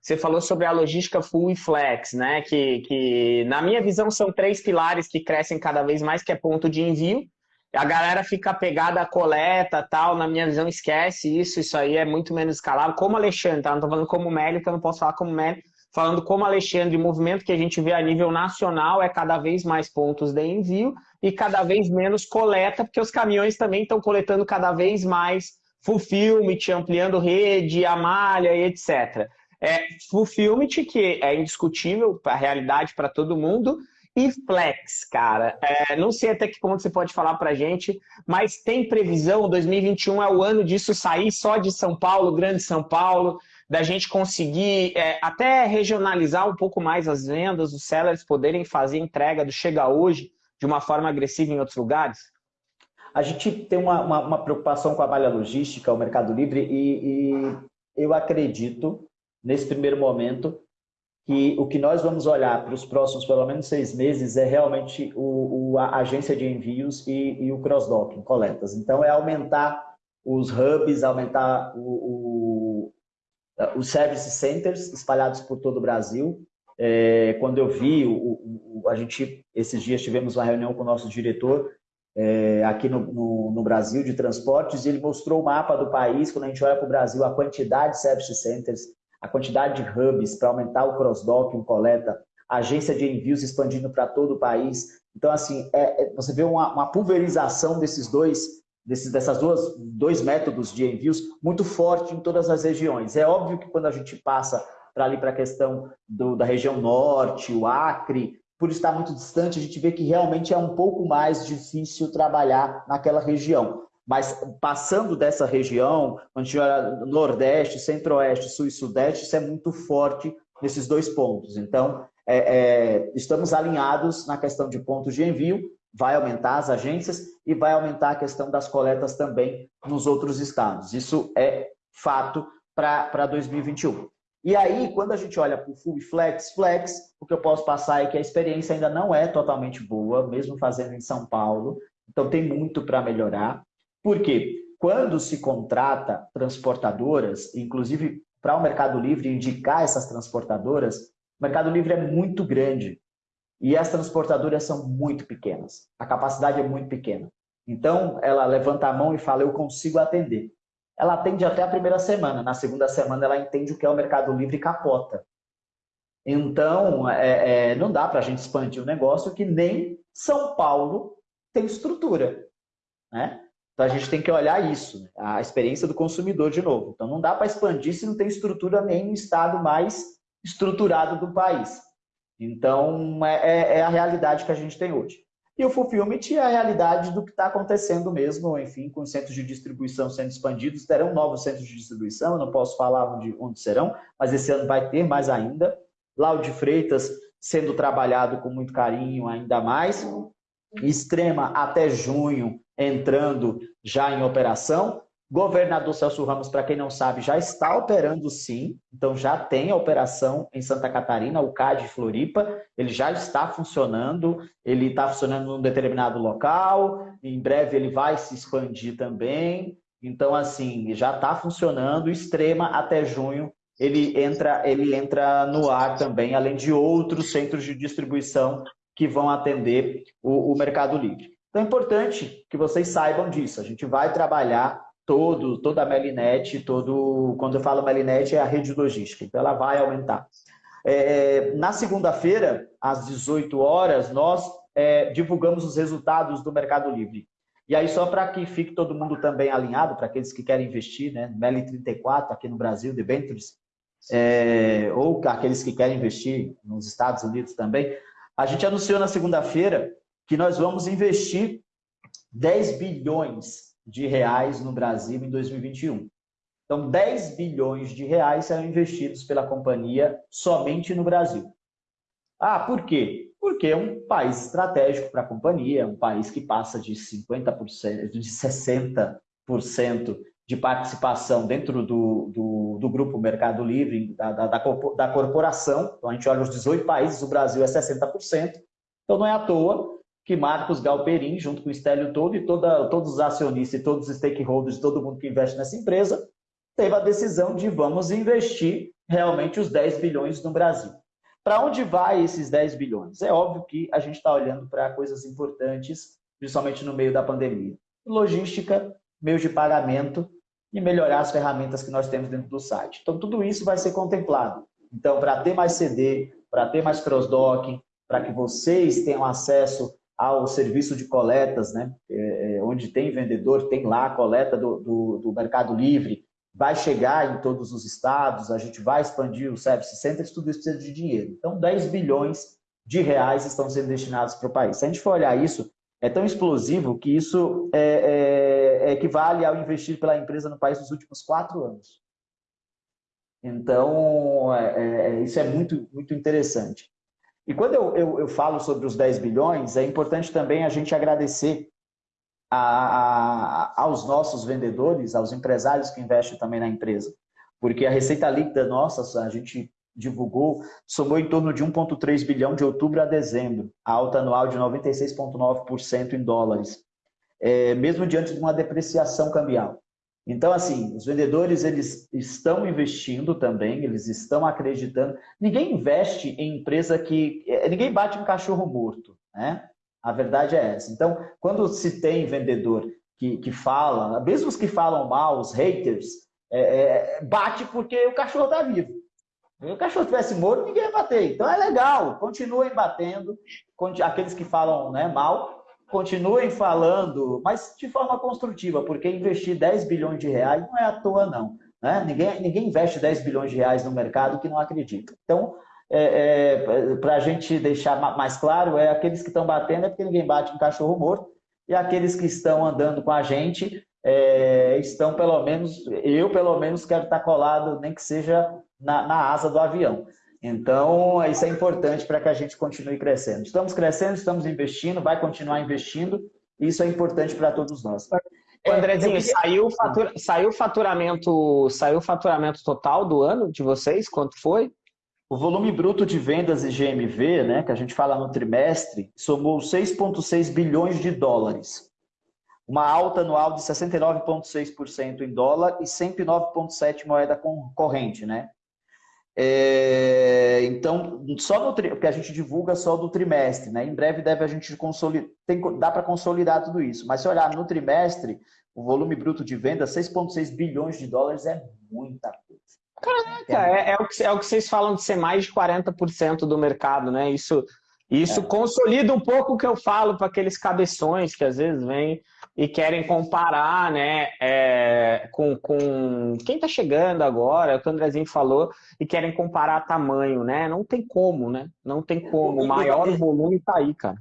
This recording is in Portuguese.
você falou sobre a logística full e flex, né? Que, que na minha visão são três pilares que crescem cada vez mais, que é ponto de envio. A galera fica pegada à coleta tal, na minha visão esquece isso, isso aí é muito menos escalável. Como Alexandre, tá? Não tô falando como Mélio, eu não posso falar como Mélio, falando como Alexandre, o movimento que a gente vê a nível nacional é cada vez mais pontos de envio e cada vez menos coleta, porque os caminhões também estão coletando cada vez mais fulfillment, ampliando rede, a malha e etc. É, fulfillment, que é indiscutível, a realidade para todo mundo, e flex, cara. É, não sei até que ponto você pode falar para gente, mas tem previsão, 2021 é o ano disso sair só de São Paulo, Grande São Paulo, da gente conseguir é, até regionalizar um pouco mais as vendas, os sellers poderem fazer entrega do Chega Hoje de uma forma agressiva em outros lugares? A gente tem uma, uma, uma preocupação com a malha logística, o Mercado Livre, e, e eu acredito, nesse primeiro momento, que o que nós vamos olhar para os próximos pelo menos seis meses é realmente o, o a agência de envios e, e o cross-docking, coletas. Então, é aumentar os hubs, aumentar o, o, os service centers espalhados por todo o Brasil. É, quando eu vi, o, a gente, esses dias tivemos uma reunião com o nosso diretor é, aqui no, no, no, Brasil de transportes, e ele mostrou o mapa do país, quando a gente olha para o Brasil, a quantidade de service centers, a quantidade de hubs para aumentar o cross-docking, coleta, agência de envios expandindo para todo o país. Então, assim, é, é, você vê uma, uma, pulverização desses dois, desses, dessas duas dois métodos de envios muito forte em todas as regiões. É óbvio que quando a gente passa para ali para a questão do, da região norte, o Acre, por estar muito distante, a gente vê que realmente é um pouco mais difícil trabalhar naquela região. Mas passando dessa região, quando a gente olha Nordeste, Centro-Oeste, Sul e Sudeste, isso é muito forte nesses dois pontos. Então, é, é, estamos alinhados na questão de pontos de envio, vai aumentar as agências e vai aumentar a questão das coletas também nos outros estados. Isso é fato para 2021. E aí, quando a gente olha para o Full Flex, Flex, o que eu posso passar é que a experiência ainda não é totalmente boa, mesmo fazendo em São Paulo, então tem muito para melhorar. Por quê? Quando se contrata transportadoras, inclusive para o Mercado Livre indicar essas transportadoras, o Mercado Livre é muito grande e as transportadoras são muito pequenas. A capacidade é muito pequena. Então, ela levanta a mão e fala, eu consigo atender. Ela atende até a primeira semana. Na segunda semana, ela entende o que é o Mercado Livre e capota. Então, é, é, não dá para a gente expandir o um negócio que nem São Paulo tem estrutura. Né? Então a gente tem que olhar isso, né? a experiência do consumidor de novo. Então não dá para expandir se não tem estrutura nem no estado mais estruturado do país. Então é, é, é a realidade que a gente tem hoje. E o fulfillment é a realidade do que está acontecendo mesmo, enfim, com os centros de distribuição sendo expandidos, terão novos centros de distribuição, eu não posso falar onde, onde serão, mas esse ano vai ter mais ainda. Lau de Freitas sendo trabalhado com muito carinho ainda mais. Extrema até junho entrando já em operação. Governador Celso Ramos, para quem não sabe, já está operando sim, então já tem a operação em Santa Catarina, o CAD Floripa, ele já está funcionando, ele está funcionando num determinado local, em breve ele vai se expandir também, então assim, já está funcionando, extrema até junho ele entra, ele entra no ar também, além de outros centros de distribuição que vão atender o, o Mercado Livre. Então é importante que vocês saibam disso. A gente vai trabalhar todo, toda a Melinet, todo, quando eu falo Melinet é a rede logística, então ela vai aumentar. É, na segunda-feira, às 18 horas, nós é, divulgamos os resultados do Mercado Livre. E aí, só para que fique todo mundo também alinhado, para aqueles que querem investir, né? Meli 34 aqui no Brasil, debentures, é, ou aqueles que querem investir nos Estados Unidos também, a gente anunciou na segunda-feira que nós vamos investir 10 bilhões de reais no Brasil em 2021. Então, 10 bilhões de reais serão investidos pela companhia somente no Brasil. Ah, por quê? Porque é um país estratégico para a companhia, um país que passa de 50%, de 60% de participação dentro do, do, do, grupo Mercado Livre, da, da, da corporação. Então, a gente olha os 18 países, o Brasil é 60%. Então, não é à toa que Marcos Galperin, junto com o Estélio todo e toda, todos os acionistas e todos os stakeholders, todo mundo que investe nessa empresa, teve a decisão de vamos investir realmente os 10 bilhões no Brasil. Para onde vai esses 10 bilhões? É óbvio que a gente está olhando para coisas importantes, principalmente no meio da pandemia. Logística, meios de pagamento e melhorar as ferramentas que nós temos dentro do site. Então, tudo isso vai ser contemplado. Então, para ter mais CD, para ter mais cross-docking, para que vocês tenham acesso ao serviço de coletas, né? É, é, onde tem vendedor, tem lá a coleta do, do, do, Mercado Livre, vai chegar em todos os estados, a gente vai expandir o Service Centers, tudo isso precisa de dinheiro. Então, 10 bilhões de reais estão sendo destinados para o país. Se a gente for olhar isso, é tão explosivo que isso é, é, equivale ao investir pela empresa no país nos últimos quatro anos. Então, é, é, isso é muito, muito interessante. E quando eu, eu, eu, falo sobre os 10 bilhões, é importante também a gente agradecer a, a, aos nossos vendedores, aos empresários que investem também na empresa. Porque a receita líquida nossa, a gente divulgou, somou em torno de 1,3 bilhão de outubro a dezembro, a alta anual de 96,9% em dólares, é, mesmo diante de uma depreciação cambial. Então, assim, os vendedores eles estão investindo também, eles estão acreditando. Ninguém investe em empresa que... Eh, ninguém bate um cachorro morto, né? A verdade é essa. Então, quando se tem vendedor que, que fala, mesmo os que falam mal, os haters, é, é, bate porque o cachorro está vivo. Se o cachorro estivesse morto, ninguém ia bater. Então é legal, continuem batendo. Aqueles que falam né, mal, continuem falando, mas de forma construtiva, porque investir 10 bilhões de reais não é à toa, não. Né? Ninguém, ninguém investe 10 bilhões de reais no mercado que não acredita. Então, é, é, para a gente deixar mais claro, é aqueles que estão batendo é porque ninguém bate em cachorro morto, e aqueles que estão andando com a gente é, estão, pelo menos, eu pelo menos quero estar colado, nem que seja na, na asa do avião. Então, isso é importante para que a gente continue crescendo. Estamos crescendo, estamos investindo, vai continuar investindo, isso é importante para todos nós. Andrezinho, saiu, fatura, saiu, faturamento, saiu faturamento total do ano de vocês? Quanto foi? O volume bruto de vendas e GMV, né, que a gente fala no trimestre, somou 6,6 bilhões de dólares. Uma alta anual de 69,6% em dólar e 109,7% moeda corrente, né? É, então, só no porque a gente divulga só do trimestre, né? Em breve deve a gente consolidar, tem, dá para consolidar tudo isso. Mas se olhar no trimestre, o volume bruto de venda, 6,6 bilhões de dólares é muita coisa. Caraca, é, é, o que, é o que vocês falam de ser mais de 40% do mercado, né? Isso, isso é. consolida um pouco o que eu falo para aqueles cabeções que às vezes vêm e querem comparar né, é, com, com quem está chegando agora, é o que o Andrezinho falou, e querem comparar tamanho, né? Não tem como, né? Não tem como. O maior volume está aí, cara.